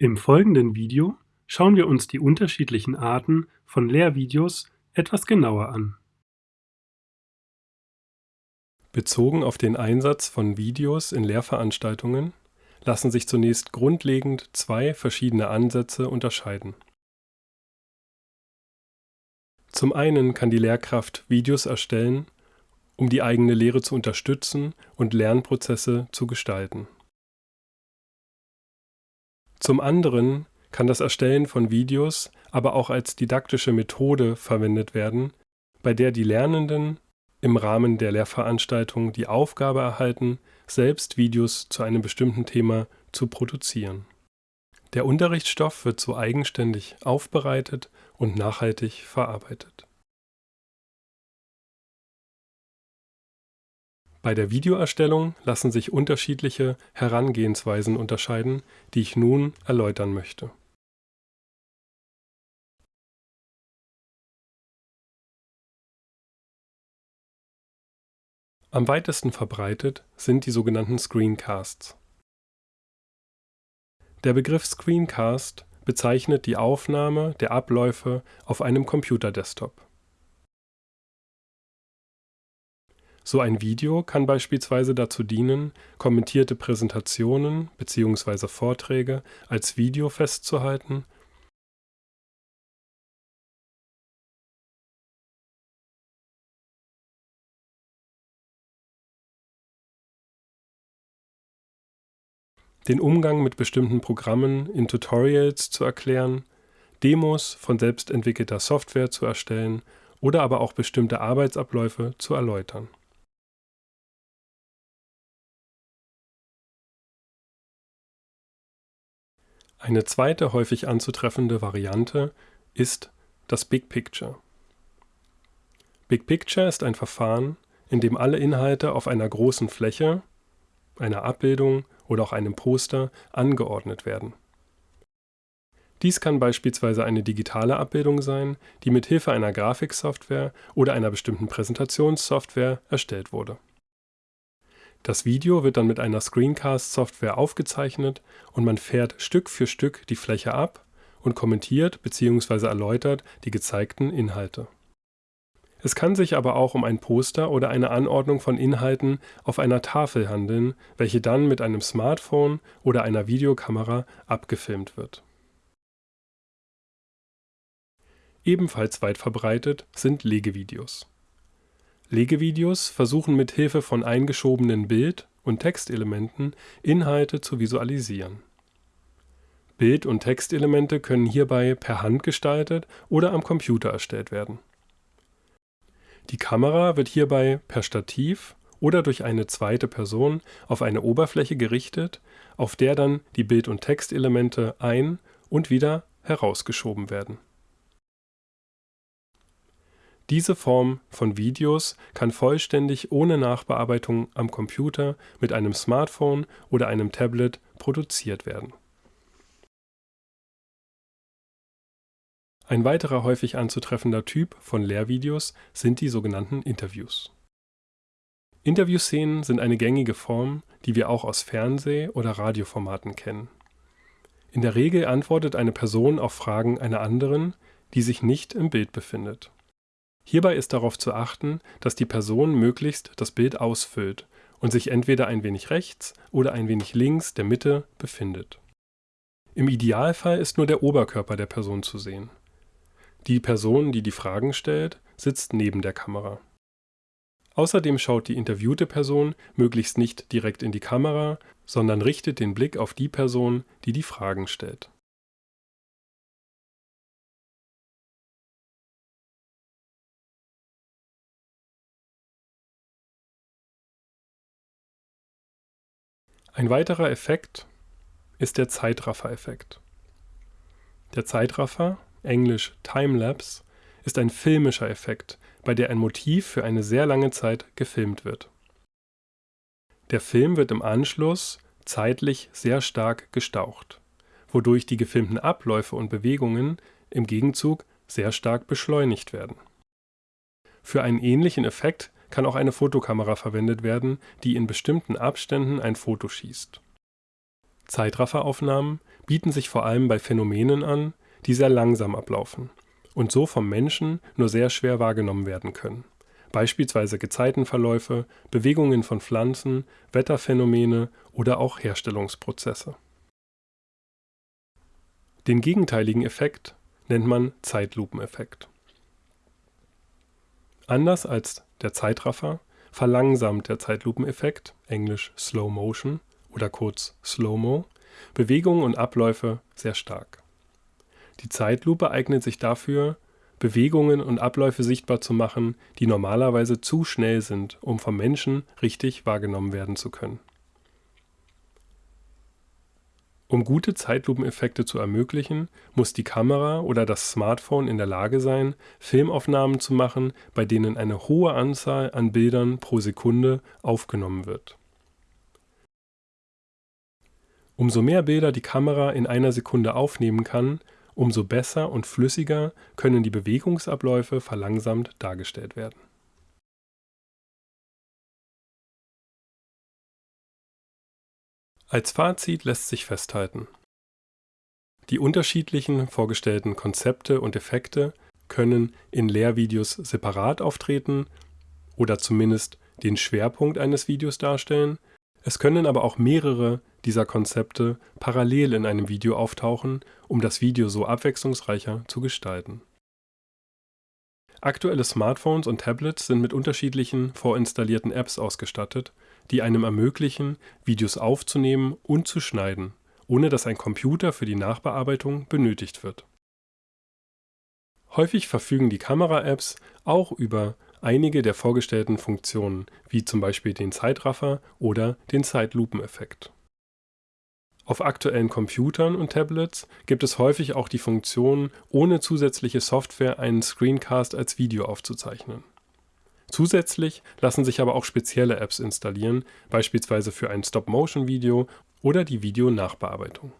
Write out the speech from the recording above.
Im folgenden Video schauen wir uns die unterschiedlichen Arten von Lehrvideos etwas genauer an. Bezogen auf den Einsatz von Videos in Lehrveranstaltungen lassen sich zunächst grundlegend zwei verschiedene Ansätze unterscheiden. Zum einen kann die Lehrkraft Videos erstellen, um die eigene Lehre zu unterstützen und Lernprozesse zu gestalten. Zum anderen kann das Erstellen von Videos aber auch als didaktische Methode verwendet werden, bei der die Lernenden im Rahmen der Lehrveranstaltung die Aufgabe erhalten, selbst Videos zu einem bestimmten Thema zu produzieren. Der Unterrichtsstoff wird so eigenständig aufbereitet und nachhaltig verarbeitet. Bei der Videoerstellung lassen sich unterschiedliche Herangehensweisen unterscheiden, die ich nun erläutern möchte. Am weitesten verbreitet sind die sogenannten Screencasts. Der Begriff Screencast bezeichnet die Aufnahme der Abläufe auf einem Computerdesktop. So ein Video kann beispielsweise dazu dienen, kommentierte Präsentationen bzw. Vorträge als Video festzuhalten den Umgang mit bestimmten Programmen in Tutorials zu erklären, Demos von selbstentwickelter Software zu erstellen oder aber auch bestimmte Arbeitsabläufe zu erläutern. Eine zweite häufig anzutreffende Variante ist das Big Picture. Big Picture ist ein Verfahren, in dem alle Inhalte auf einer großen Fläche, einer Abbildung oder auch einem Poster angeordnet werden. Dies kann beispielsweise eine digitale Abbildung sein, die mit Hilfe einer Grafiksoftware oder einer bestimmten Präsentationssoftware erstellt wurde. Das Video wird dann mit einer Screencast-Software aufgezeichnet und man fährt Stück für Stück die Fläche ab und kommentiert bzw. erläutert die gezeigten Inhalte. Es kann sich aber auch um ein Poster oder eine Anordnung von Inhalten auf einer Tafel handeln, welche dann mit einem Smartphone oder einer Videokamera abgefilmt wird. Ebenfalls weit verbreitet sind Legevideos. Legevideos versuchen mit Hilfe von eingeschobenen Bild- und Textelementen Inhalte zu visualisieren. Bild- und Textelemente können hierbei per Hand gestaltet oder am Computer erstellt werden. Die Kamera wird hierbei per Stativ oder durch eine zweite Person auf eine Oberfläche gerichtet, auf der dann die Bild- und Textelemente ein- und wieder herausgeschoben werden diese Form von Videos kann vollständig ohne Nachbearbeitung am Computer mit einem Smartphone oder einem Tablet produziert werden. Ein weiterer häufig anzutreffender Typ von Lehrvideos sind die sogenannten Interviews. Interviewszenen sind eine gängige Form, die wir auch aus Fernseh- oder Radioformaten kennen. In der Regel antwortet eine Person auf Fragen einer anderen, die sich nicht im Bild befindet Hierbei ist darauf zu achten, dass die Person möglichst das Bild ausfüllt und sich entweder ein wenig rechts oder ein wenig links der Mitte befindet. Im Idealfall ist nur der Oberkörper der Person zu sehen. Die Person, die die Fragen stellt, sitzt neben der Kamera. Außerdem schaut die interviewte Person möglichst nicht direkt in die Kamera, sondern richtet den Blick auf die Person, die die Fragen stellt Ein weiterer Effekt ist der Zeitraffer-Effekt. Der Zeitraffer, englisch Timelapse, ist ein filmischer Effekt, bei der ein Motiv für eine sehr lange Zeit gefilmt wird. Der Film wird im Anschluss zeitlich sehr stark gestaucht, wodurch die gefilmten Abläufe und Bewegungen im Gegenzug sehr stark beschleunigt werden. Für einen ähnlichen Effekt kann auch eine Fotokamera verwendet werden, die in bestimmten Abständen ein Foto schießt. Zeitrafferaufnahmen bieten sich vor allem bei Phänomenen an, die sehr langsam ablaufen und so vom Menschen nur sehr schwer wahrgenommen werden können. Beispielsweise Gezeitenverläufe, Bewegungen von Pflanzen, Wetterphänomene oder auch Herstellungsprozesse. Den gegenteiligen Effekt nennt man Zeitlupeneffekt. Anders als der Zeitraffer verlangsamt der Zeitlupeneffekt, englisch Slow Motion oder kurz Slow-Mo, Bewegungen und Abläufe sehr stark. Die Zeitlupe eignet sich dafür, Bewegungen und Abläufe sichtbar zu machen, die normalerweise zu schnell sind, um vom Menschen richtig wahrgenommen werden zu können. Um gute Zeitlupeneffekte zu ermöglichen, muss die Kamera oder das Smartphone in der Lage sein, Filmaufnahmen zu machen, bei denen eine hohe Anzahl an Bildern pro Sekunde aufgenommen wird. Umso mehr Bilder die Kamera in einer Sekunde aufnehmen kann, umso besser und flüssiger können die Bewegungsabläufe verlangsamt dargestellt werden. Als Fazit lässt sich festhalten: Die unterschiedlichen vorgestellten Konzepte und Effekte können in Lehrvideos separat auftreten oder zumindest den Schwerpunkt eines Videos darstellen, es können aber auch mehrere dieser Konzepte parallel in einem Video auftauchen, um das Video so abwechslungsreicher zu gestalten. Aktuelle Smartphones und Tablets sind mit unterschiedlichen vorinstallierten Apps ausgestattet die einem ermöglichen, Videos aufzunehmen und zu schneiden, ohne dass ein Computer für die Nachbearbeitung benötigt wird. Häufig verfügen die Kamera-Apps auch über einige der vorgestellten Funktionen, wie zum Beispiel den Zeitraffer oder den Zeitlupeneffekt. Auf aktuellen Computern und Tablets gibt es häufig auch die Funktion, ohne zusätzliche Software einen Screencast als Video aufzuzeichnen. Zusätzlich lassen sich aber auch spezielle Apps installieren, beispielsweise für ein Stop-Motion-Video oder die Videonachbearbeitung